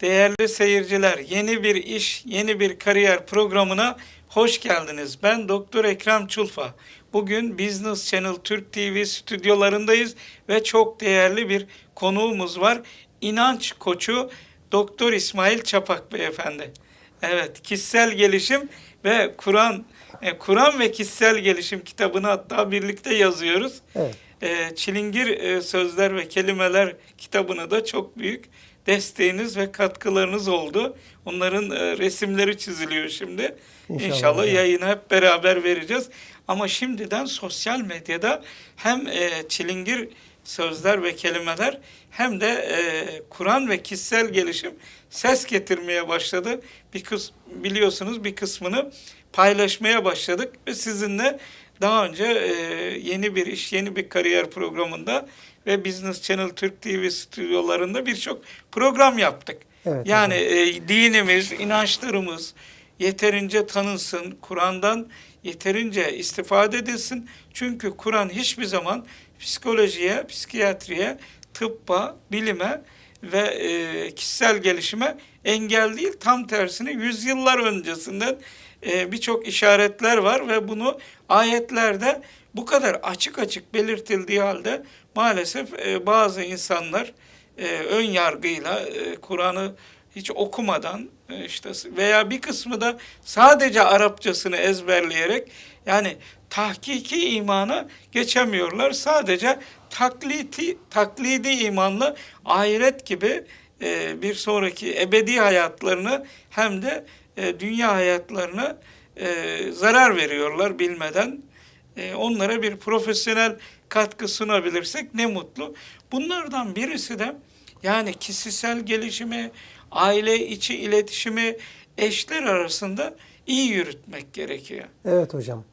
Değerli seyirciler, yeni bir iş, yeni bir kariyer programına hoş geldiniz. Ben Doktor Ekrem Çulfa. Bugün Business Channel Türk TV stüdyolarındayız ve çok değerli bir konuğumuz var. İnanç koçu Doktor İsmail Çapak beyefendi. Evet, kişisel gelişim ve Kur'an e, Kur'an ve kişisel gelişim kitabını hatta birlikte yazıyoruz. Evet. E, Çilingir e, Sözler ve Kelimeler kitabını da çok büyük desteğiniz ve katkılarınız oldu. Onların e, resimleri çiziliyor şimdi. İnşallah İnşallah, yayını hep beraber vereceğiz. Ama şimdiden sosyal medyada hem e, Çilingir Sözler ve Kelimeler hem de e, Kur'an ve kişisel gelişim ses getirmeye başladı. Bir kız biliyorsunuz bir kısmını paylaşmaya başladık ve sizinle daha önce e, yeni bir iş, yeni bir kariyer programında ve Business Channel Türk TV stüdyolarında birçok program yaptık. Evet, yani e, dinimiz, inançlarımız yeterince tanınsın, Kur'an'dan yeterince istifade edilsin. Çünkü Kur'an hiçbir zaman psikolojiye, psikiyatriye, tıbba, bilime ve e, kişisel gelişime engel değil. Tam tersine yüzyıllar öncesinden e, birçok işaretler var ve bunu ayetlerde bu kadar açık açık belirtildiği halde maalesef e, bazı insanlar e, ön yargıyla e, Kur'an'ı hiç okumadan işte veya bir kısmı da sadece Arapçasını ezberleyerek yani tahkiki imana geçemiyorlar. Sadece taklidi, taklidi imanla ahiret gibi bir sonraki ebedi hayatlarını hem de e, dünya hayatlarına e, zarar veriyorlar bilmeden. E, onlara bir profesyonel katkı sunabilirsek ne mutlu. Bunlardan birisi de yani kişisel gelişimi, aile içi iletişimi eşler arasında iyi yürütmek gerekiyor. Evet hocam.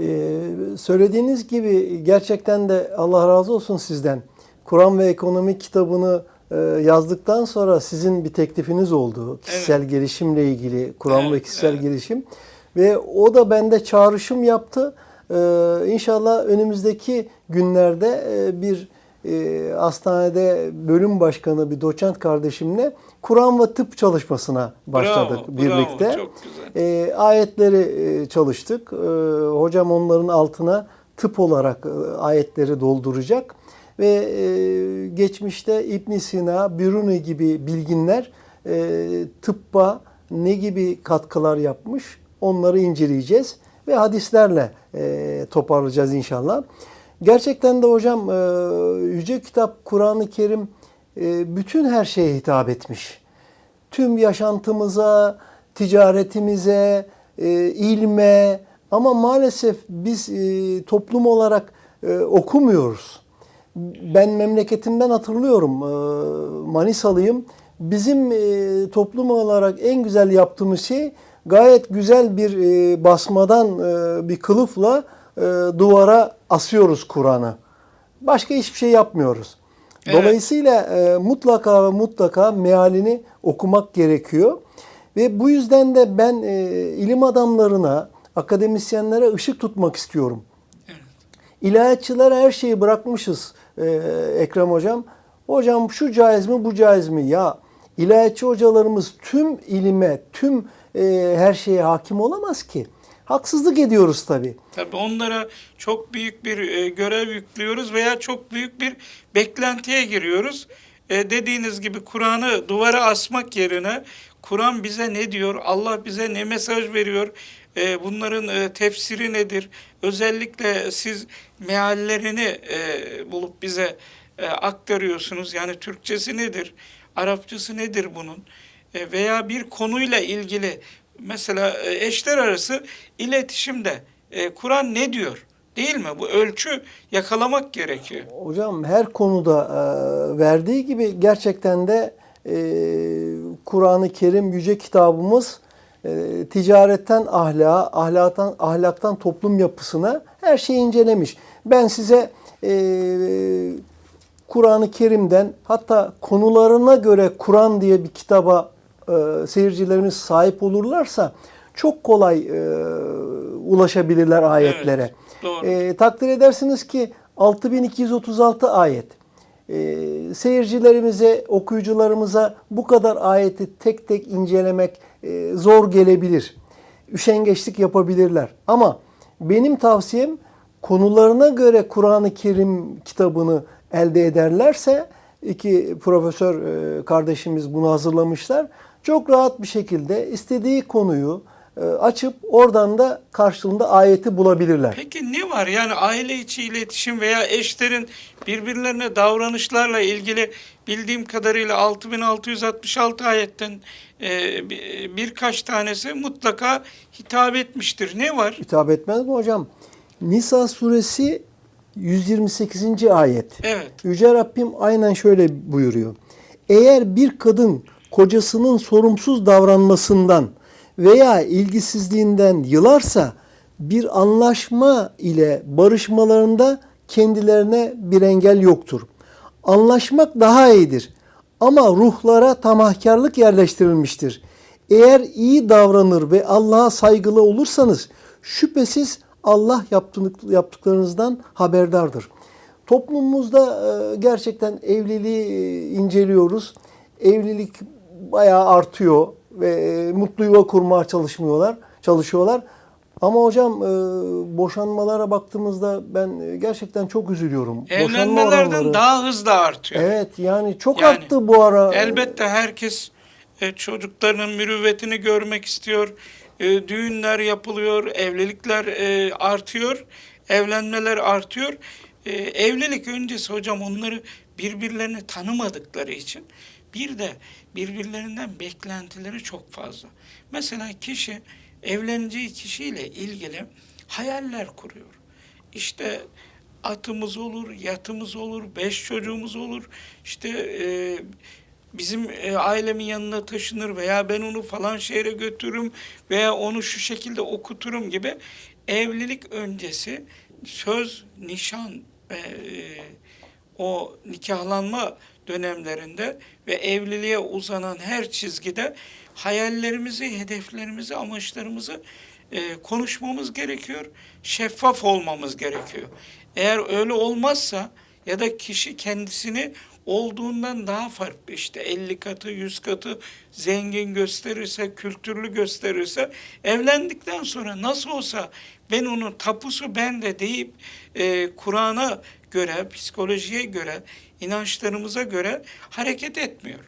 Ee, söylediğiniz gibi gerçekten de Allah razı olsun sizden. Kur'an ve ekonomi kitabını yazdıktan sonra sizin bir teklifiniz oldu. Kişisel gelişimle ilgili, Kur'an ve Evet, kişisel evet. gelişim. Ve o da bende çağrışım yaptı. Ee, inşallah önümüzdeki günlerde e, bir e, hastanede bölüm başkanı bir doçent kardeşimle Kur'an ve tıp çalışmasına başladık Bravo, birlikte. bravo, çok güzel. E, ayetleri e, çalıştık. E, hocam onların altına tıp olarak e, ayetleri dolduracak. Ve e, geçmişte İbn Sina, Biruni gibi bilginler e, tıbba ne gibi katkılar yapmış onları inceleyeceğiz. Ve hadislerle e, toparlayacağız inşallah. Gerçekten de hocam e, Yüce Kitap Kur'an-ı Kerim e, bütün her şeye hitap etmiş tüm yaşantımıza, ticaretimize, e, ilme ama maalesef biz e, toplum olarak e, okumuyoruz. Ben memleketimden hatırlıyorum, e, Manisalıyım. Bizim e, toplum olarak en güzel yaptığımız şey gayet güzel bir e, basmadan bir kılıfla duvara asıyoruz Kur'an'ı. Başka hiçbir şey yapmıyoruz. Evet. Dolayısıyla mutlaka ve mutlaka mealini okumak gerekiyor. Ve bu yüzden de ben ilim adamlarına, akademisyenlere ışık tutmak istiyorum. İlahiyatçılara her şeyi bırakmışız e, Ekrem Hocam. Hocam şu caiz mi bu caiz mi? Ya ilahiyatçı hocalarımız tüm ilime, tüm e, her şeye hakim olamaz ki. Haksızlık ediyoruz tabii. Tabii onlara çok büyük bir e, görev yüklüyoruz veya çok büyük bir beklentiye giriyoruz. E, dediğiniz gibi Kur'an'ı duvara asmak yerine Kur'an bize ne diyor, Allah bize ne mesaj veriyor, e, bunların e, tefsiri nedir? Özellikle siz meallerini e, bulup bize e, aktarıyorsunuz. Yani Türkçesi nedir, Arapçası nedir bunun? Veya bir konuyla ilgili mesela eşler arası iletişimde Kur'an ne diyor? Değil mi? Bu ölçü yakalamak gerekiyor. Hocam her konuda verdiği gibi gerçekten de e, Kur'an-ı Kerim yüce kitabımız e, ticaretten ahlaka, ahlaktan ahlaktan toplum yapısına her şeyi incelemiş. Ben size e, Kur'an-ı Kerim'den hatta konularına göre Kur'an diye bir kitaba e, seyircilerimiz sahip olurlarsa çok kolay e, ulaşabilirler ayetlere. doğru. E, takdir edersiniz ki 6236 ayet. e, seyircilerimize, okuyucularımıza bu kadar ayeti tek tek incelemek e, zor gelebilir. Üşengeçlik yapabilirler. Ama benim tavsiyem konularına göre Kur'an-ı Kerim kitabını elde ederlerse iki profesör e, kardeşimiz bunu hazırlamışlar. Çok rahat bir şekilde istediği konuyu e, açıp oradan da karşılığında ayeti bulabilirler. Peki ne var? Yani aile içi iletişim veya eşlerin birbirlerine davranışlarla ilgili bildiğim kadarıyla 6666 ayetten e, bir- birkaç tanesi mutlaka hitap etmiştir. Ne var? Hitap etmez mi hocam? Nisa suresi 128. ayet. Evet. Yüce Rabbim aynen şöyle buyuruyor. Eğer bir kadın kocasının sorumsuz davranmasından veya ilgisizliğinden yılarsa bir anlaşma ile barışmalarında kendilerine bir engel yoktur. Anlaşmak daha iyidir ama ruhlara tamahkarlık yerleştirilmiştir. Eğer iyi davranır ve Allah'a saygılı olursanız şüphesiz Allah yaptıklarınızdan haberdardır. Toplumumuzda e, gerçekten evliliği e, inceliyoruz. Evlilik bayağı artıyor ve e, mutlu yuva kurmaya çalışmıyorlar, çalışıyorlar. Ama hocam e, boşanmalara baktığımızda ben e, gerçekten çok üzülüyorum. Evlenmelerden oranları- daha hızlı artıyor. Evet yani çok Yani arttı bu ara. Elbette herkes e, çocuklarının mürüvvetini görmek istiyor. E, düğünler yapılıyor, evlilikler e, artıyor, evlenmeler artıyor. E, evlilik öncesi hocam onları birbirlerini tanımadıkları için bir de birbirlerinden beklentileri çok fazla. Mesela kişi evleneceği kişiyle ilgili hayaller kuruyor. İşte atımız olur, yatımız olur, beş çocuğumuz olur. İşte e, bizim e, ailemin yanına taşınır veya ben onu falan şehre götürürüm veya onu şu şekilde okuturum gibi evlilik öncesi söz, nişan e, o nikahlanma dönemlerinde ve evliliğe uzanan her çizgide hayallerimizi, hedeflerimizi, amaçlarımızı e, konuşmamız gerekiyor. Şeffaf olmamız gerekiyor. Eğer öyle olmazsa ya da kişi kendisini olduğundan daha farklı işte 50 katı 100 katı zengin gösterirse kültürlü gösterirse evlendikten sonra nasıl olsa ben onun tapusu bende deyip e, Kur'an'a göre psikolojiye göre inançlarımıza göre hareket etmiyor.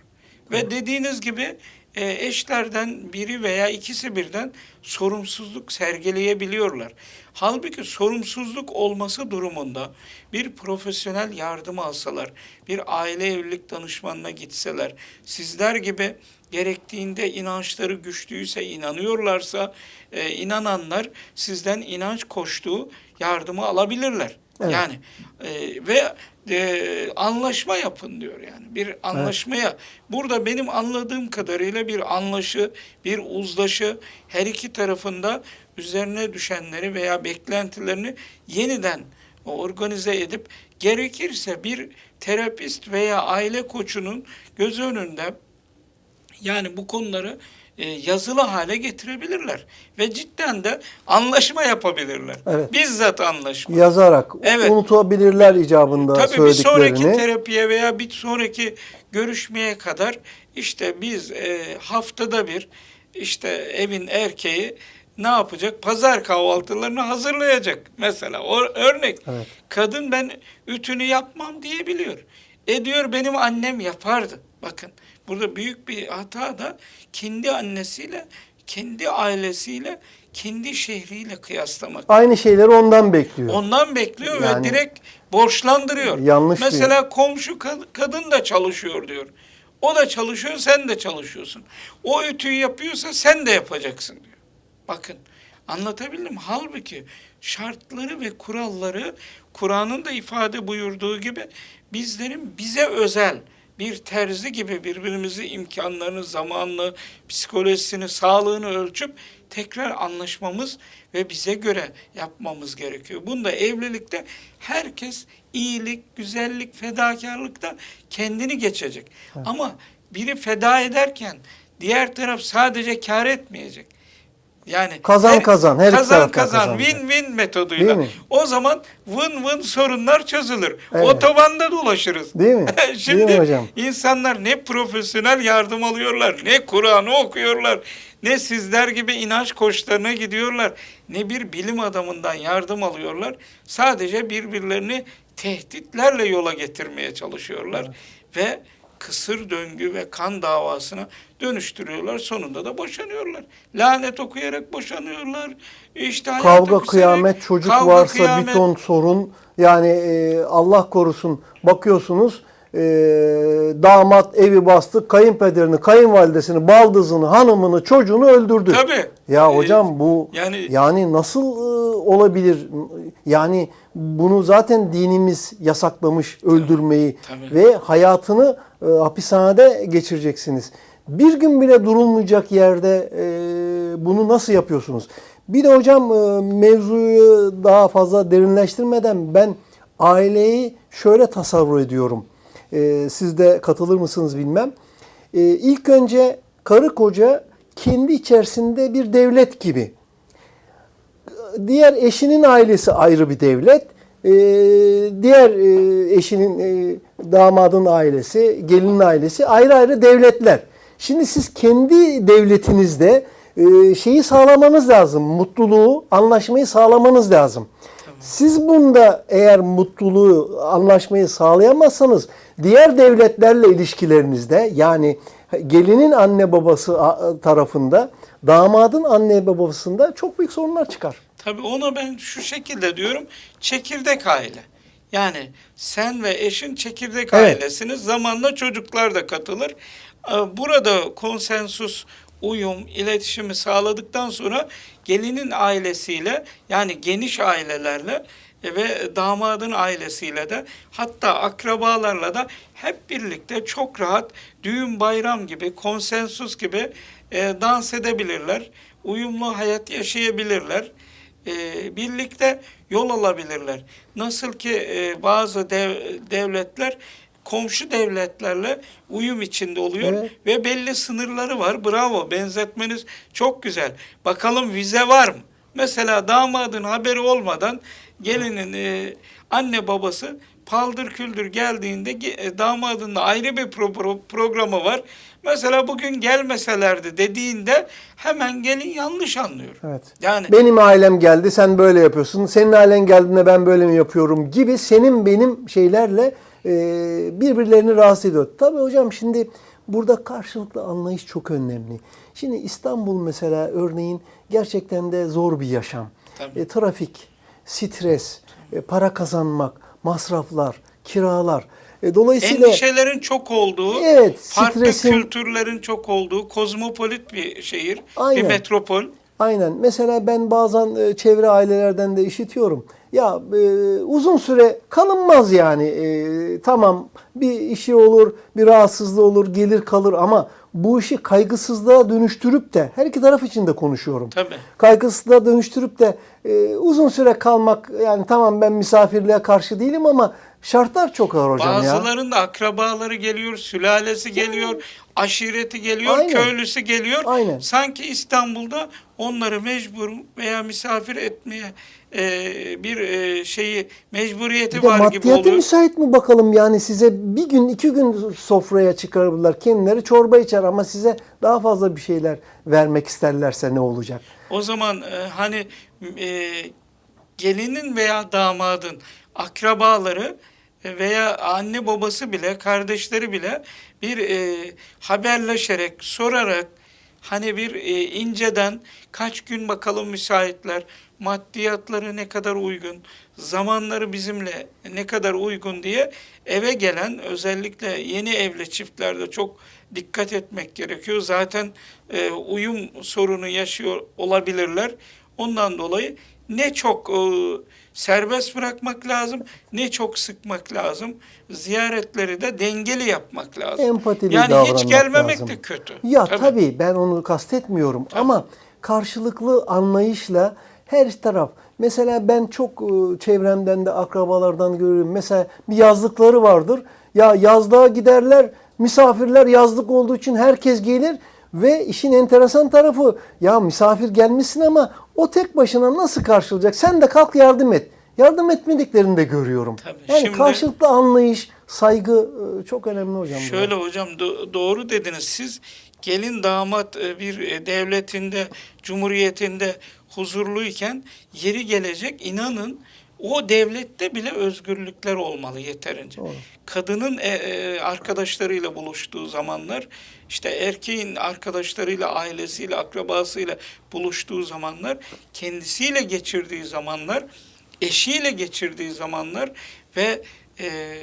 Ve dediğiniz gibi e, eşlerden biri veya ikisi birden sorumsuzluk sergileyebiliyorlar. Halbuki sorumsuzluk olması durumunda bir profesyonel yardım alsalar, bir aile evlilik danışmanına gitseler, sizler gibi gerektiğinde inançları güçlüyse, inanıyorlarsa, e, inananlar sizden inanç koştuğu yardımı alabilirler. Evet. Yani e, ve e, anlaşma yapın diyor yani. Bir anlaşmaya. Burada benim anladığım kadarıyla bir anlaşı, bir uzlaşı her iki tarafında üzerine düşenleri veya beklentilerini yeniden organize edip gerekirse bir terapist veya aile koçunun göz önünde yani bu konuları e, yazılı hale getirebilirler ve cidden de anlaşma yapabilirler. Evet. Bizzat anlaşma. Yazarak Evet. unutabilirler icabında Tabii bir söylediklerini. sonraki terapiye veya bir sonraki görüşmeye kadar işte biz e, haftada bir işte evin erkeği ne yapacak? Pazar kahvaltılarını hazırlayacak mesela. O örnek. Evet. Kadın ben ütünü yapmam diyebiliyor. E diyor benim annem yapardı. Bakın burada büyük bir hata da kendi annesiyle, kendi ailesiyle, kendi şehriyle kıyaslamak. Aynı şeyleri ondan bekliyor. Ondan bekliyor Yani- ve direkt borçlandırıyor. Yanlış Mesela komşu kad- kadın da çalışıyor diyor. O da çalışıyor, sen de çalışıyorsun. O ütüyü yapıyorsa sen de yapacaksın diyor. Bakın anlatabildim. Halbuki şartları ve kuralları Kur'an'ın da ifade buyurduğu gibi bizlerin bize özel bir terzi gibi birbirimizi imkanlarını, zamanını, psikolojisini, sağlığını ölçüp tekrar anlaşmamız ve bize göre yapmamız gerekiyor. Bunda evlilikte herkes iyilik, güzellik, fedakarlıkta kendini geçecek. Ama biri feda ederken diğer taraf sadece kar etmeyecek. Yani Kazan her- kazan, her kazan kazan kazanacak. win-win metoduyla. O zaman win-win sorunlar çözülür. Evet. Otobanda dolaşırız. Değil mi? Şimdi Değil mi hocam? insanlar ne profesyonel yardım alıyorlar, ne Kur'an'ı okuyorlar, ne sizler gibi inanç koçlarına gidiyorlar, ne bir bilim adamından yardım alıyorlar. Sadece birbirlerini tehditlerle yola getirmeye çalışıyorlar ve kısır döngü ve kan davasına dönüştürüyorlar. Sonunda da boşanıyorlar. Lanet okuyarak boşanıyorlar. İşte Kavga, kıyamet, çocuk kavga, varsa kıyamet. bir ton sorun. Yani e, Allah korusun bakıyorsunuz e, damat evi bastı, kayınpederini, kayınvalidesini, baldızını, hanımını, çocuğunu öldürdü. Tabii. Ya Ee, hocam bu yani- yani nasıl e, olabilir? Yani bunu zaten dinimiz yasaklamış öldürmeyi tabii. ve hayatını e, hapishanede geçireceksiniz. Bir gün bile durulmayacak yerde e, bunu nasıl yapıyorsunuz? Bir de hocam e, mevzuyu daha fazla derinleştirmeden ben aileyi şöyle tasavvur ediyorum. E, siz de katılır mısınız bilmem. E, ilk önce karı koca kendi içerisinde bir devlet gibi. Diğer eşinin ailesi ayrı bir devlet. Diğer eşinin damadın ailesi, gelinin ailesi ayrı ayrı devletler. Şimdi siz kendi devletinizde e, şeyi sağlamanız lazım. Mutluluğu, anlaşmayı sağlamanız lazım. Siz bunda eğer mutluluğu, anlaşmayı sağlayamazsanız diğer devletlerle ilişkilerinizde yani gelinin anne babası tarafında, damadın anne babasında çok büyük sorunlar çıkar. Tabii ona ben şu şekilde diyorum. Çekirdek aile. Yani sen ve eşin çekirdek Evet. ailesiniz. Zamanla çocuklar da katılır. Ee, Burada konsensus, uyum, iletişimi sağladıktan sonra gelinin ailesiyle yani geniş ailelerle ve damadın ailesiyle de hatta akrabalarla da hep birlikte çok rahat düğün bayram gibi konsensus gibi e, dans edebilirler. Uyumlu hayat yaşayabilirler e, birlikte yol alabilirler. Nasıl ki e, bazı dev, devletler komşu devletlerle uyum içinde oluyor Evet. ve belli sınırları var. Bravo, benzetmeniz çok güzel. Bakalım vize var mı? Mesela damadın haberi olmadan gelinin e, anne babası paldır küldür geldiğinde ge- e, damadın da ayrı bir pro- pro- programı var. Mesela bugün gelmeselerdi dediğinde hemen gelin yanlış anlıyor. Evet. Yani Benim ailem geldi sen böyle yapıyorsun. Senin ailen geldiğinde ben böyle mi yapıyorum gibi senin benim şeylerle e, birbirlerini rahatsız ediyor. Tabii hocam şimdi burada karşılıklı anlayış çok önemli. Şimdi İstanbul mesela örneğin gerçekten de zor bir yaşam. Tabii. E, trafik, stres, e, para kazanmak, masraflar, kiralar. E, dolayısıyla endişelerin çok olduğu, Evet, farklı stresin- kültürlerin çok olduğu, kozmopolit bir şehir, Aynen. bir metropol. Aynen. Mesela ben bazen e, çevre ailelerden de işitiyorum. Ya e, uzun süre kalınmaz yani. E, tamam bir işi olur, bir rahatsızlığı olur, gelir kalır ama bu işi kaygısızlığa dönüştürüp de her iki taraf için de konuşuyorum. Tabii. Kaygısızlığa dönüştürüp de e, uzun süre kalmak yani tamam ben misafirliğe karşı değilim ama şartlar çok ağır hocam ya. Bazılarının da akrabaları geliyor, sülalesi geliyor, aşireti geliyor, Aynen. köylüsü geliyor. Aynen. Sanki İstanbul'da onları mecbur veya misafir etmeye e, bir e, şeyi mecburiyeti Bir var gibi oluyor. müsait mi bakalım yani size bir gün iki gün sofraya çıkarırlar kendileri çorba içer ama size daha fazla bir şeyler vermek isterlerse ne olacak? O zaman e, hani e, gelinin veya damadın akrabaları veya anne babası bile kardeşleri bile bir e, haberleşerek sorarak hani bir e, inceden kaç gün bakalım müsaitler maddiyatları ne kadar uygun zamanları bizimle ne kadar uygun diye eve gelen özellikle yeni evli çiftlerde çok dikkat etmek gerekiyor. Zaten e, uyum sorunu yaşıyor olabilirler. Ondan dolayı ne çok e, serbest bırakmak lazım, ne çok sıkmak lazım. Ziyaretleri de dengeli yapmak lazım. Empatili yani davranmak hiç gelmemek lazım. de kötü. Ya tabii, ben onu kastetmiyorum ama karşılıklı anlayışla her taraf. Mesela ben çok e, çevremden de akrabalardan görüyorum. Mesela bir yazlıkları vardır. Ya yazlığa giderler, misafirler yazlık olduğu için herkes gelir. Ve işin enteresan tarafı ya misafir gelmişsin ama o tek başına nasıl karşılayacak? Sen de kalk yardım et. Yardım etmediklerini de görüyorum. Tabii, yani şimdi- karşılıklı anlayış, saygı e, çok önemli hocam. Şöyle hocam do- doğru dediniz siz gelin damat e, bir e, devletinde cumhuriyetinde huzurluyken yeri gelecek inanın o devlette bile özgürlükler olmalı yeterince. Doğru. Kadının e, e, arkadaşlarıyla buluştuğu zamanlar işte erkeğin arkadaşlarıyla ailesiyle akrabasıyla buluştuğu zamanlar kendisiyle geçirdiği zamanlar eşiyle geçirdiği zamanlar ve e,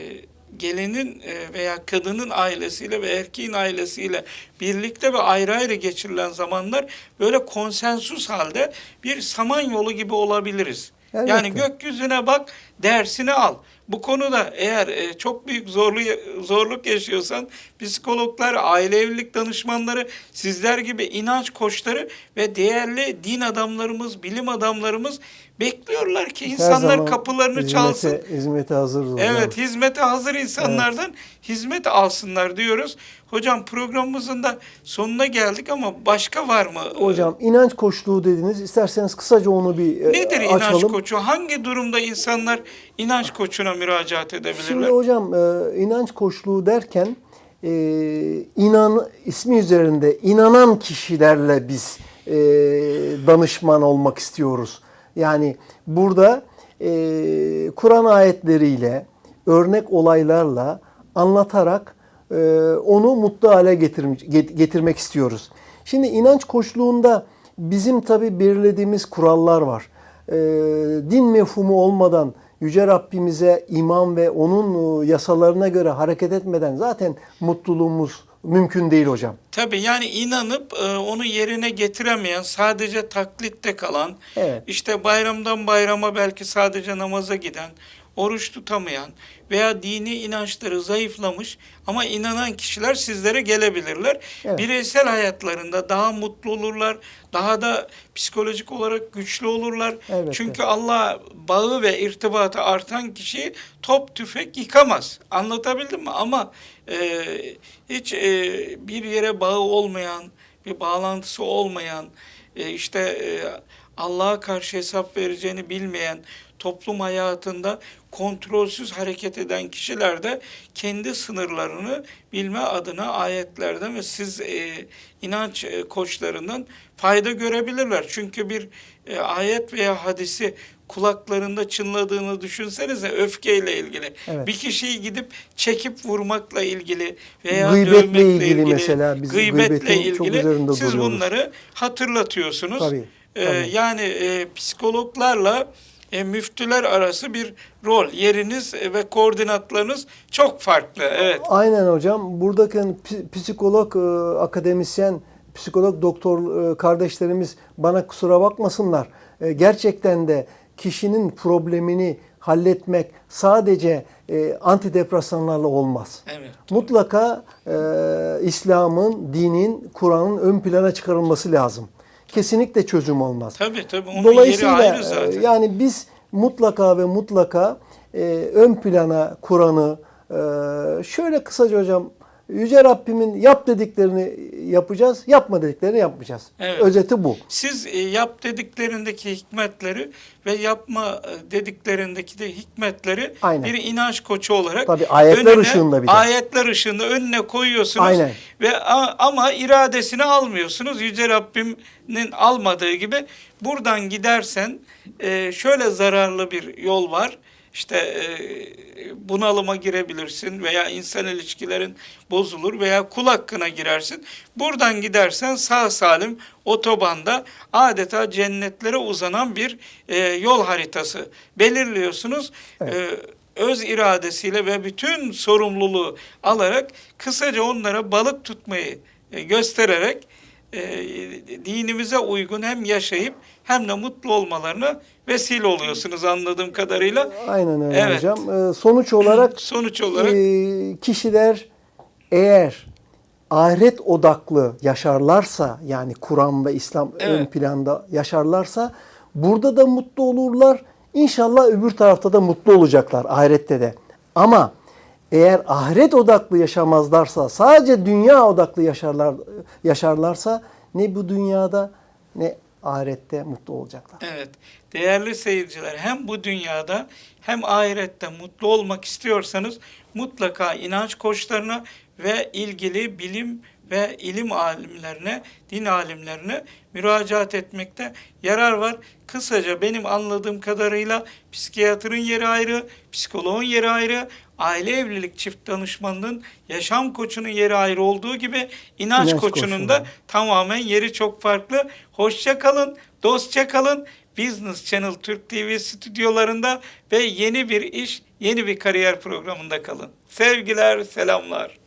gelinin e, veya kadının ailesiyle ve erkeğin ailesiyle birlikte ve ayrı ayrı geçirilen zamanlar böyle konsensus halde bir samanyolu gibi olabiliriz. Elbette. Yani gökyüzüne bak, dersini al. Bu konuda eğer e, çok büyük zorlu, zorluk yaşıyorsan psikologlar, aile evlilik danışmanları, sizler gibi inanç koçları ve değerli din adamlarımız, bilim adamlarımız bekliyorlar ki insanlar kapılarını hizmete, çalsın. Hizmete hazırız hocam. Evet, hizmete hazır insanlardan hizmet alsınlar diyoruz. Hocam programımızın da sonuna geldik ama başka var mı? Hocam inanç koçluğu dediniz. İsterseniz kısaca onu bir e, Nedir inanç açalım. koçu? Hangi durumda insanlar inanç koçuna müracaat edebilirler? Şimdi hocam e, inanç koçluğu derken e, inan ismi üzerinde inanan kişilerle biz e, danışman olmak istiyoruz. Yani burada e, Kur'an ayetleriyle, örnek olaylarla anlatarak e, onu mutlu hale getirm- get- getirmek istiyoruz. Şimdi inanç koçluğunda bizim tabi belirlediğimiz kurallar var. E, din mefhumu olmadan Yüce Rabbimize iman ve onun e, yasalarına göre hareket etmeden zaten mutluluğumuz mümkün değil hocam. Tabii yani inanıp e, onu yerine getiremeyen, sadece taklitte kalan, Evet. işte bayramdan bayrama belki sadece namaza giden, oruç tutamayan veya dini inançları zayıflamış ama inanan kişiler sizlere gelebilirler. Evet. Bireysel hayatlarında daha mutlu olurlar, daha da psikolojik olarak güçlü olurlar. Elbette. Çünkü Allah bağı ve irtibatı artan kişiyi top tüfek yıkamaz. Anlatabildim mi? Ama e, hiç e, bir yere bağı olmayan, bir bağlantısı olmayan, e, işte e, Allah'a karşı hesap vereceğini bilmeyen, toplum hayatında kontrolsüz hareket eden kişiler de kendi sınırlarını bilme adına ayetlerden ve siz e, inanç e, koçlarından fayda görebilirler. Çünkü bir e, ayet veya hadisi kulaklarında çınladığını düşünsenize öfkeyle ilgili. Evet. Bir kişiyi gidip çekip vurmakla ilgili veya Gıybetle dövmekle ilgili ilgili, mesela biz gıybetle ilgili siz bunları hatırlatıyorsunuz. Tabii, Ee, tabii. yani e, psikologlarla e, müftüler arası bir rol, yeriniz e, ve koordinatlarınız çok farklı. Evet. Aynen hocam. Buradaki psikolog, e, akademisyen, psikolog doktor e, kardeşlerimiz bana kusura bakmasınlar. E, Gerçekten de kişinin problemini halletmek sadece e, antidepresanlarla olmaz. Evet. Mutlaka e, İslam'ın, dinin, Kur'an'ın ön plana çıkarılması lazım. Kesinlikle çözüm olmaz. Tabii tabii. Onun Dolayısıyla yeri ayrı e, zaten. yani biz mutlaka ve mutlaka e, ön plana Kur'an'ı e, şöyle kısaca hocam Yüce Rabbimin yap dediklerini yapacağız, yapma dediklerini yapmayacağız. Evet. Özeti bu. Siz e, yap dediklerindeki hikmetleri ve yapma e, dediklerindeki de hikmetleri Aynen. bir inanç koçu olarak Tabii, ayetler ışığında bir de. ayetler ışığında önüne koyuyorsunuz Aynen. ve ama iradesini almıyorsunuz. Yüce Rabbim'in almadığı gibi buradan gidersen e, şöyle zararlı bir yol var. İşte e, bunalıma girebilirsin veya insan ilişkilerin bozulur veya kul hakkına girersin. Buradan gidersen sağ salim otobanda adeta cennetlere uzanan bir e, yol haritası belirliyorsunuz. Evet. E, öz iradesiyle ve bütün sorumluluğu alarak kısaca onlara balık tutmayı e, göstererek dinimize uygun hem yaşayıp hem de mutlu olmalarına vesile oluyorsunuz anladığım kadarıyla. Aynen öyle Evet. hocam. E, sonuç olarak Sonuç olarak e, kişiler eğer ahiret odaklı yaşarlarsa yani Kur'an ve İslam Evet. ön planda yaşarlarsa burada da mutlu olurlar. İnşallah öbür tarafta da mutlu olacaklar ahirette de. Ama eğer ahiret odaklı yaşamazlarsa, sadece dünya odaklı yaşarlar yaşarlarsa ne bu dünyada ne ahirette mutlu olacaklar. Evet. Değerli seyirciler hem bu dünyada hem ahirette mutlu olmak istiyorsanız mutlaka inanç koçlarına ve ilgili bilim ve ilim alimlerine, din alimlerine müracaat etmekte yarar var. Kısaca benim anladığım kadarıyla psikiyatrın yeri ayrı, psikoloğun yeri ayrı, aile evlilik çift danışmanının, yaşam koçunun yeri ayrı olduğu gibi inanç, İnanç koçunun koçunun. da tamamen yeri çok farklı. Hoşça kalın, dostça kalın. Business Channel Türk TV stüdyolarında ve yeni bir iş, yeni bir kariyer programında kalın. Sevgiler, selamlar.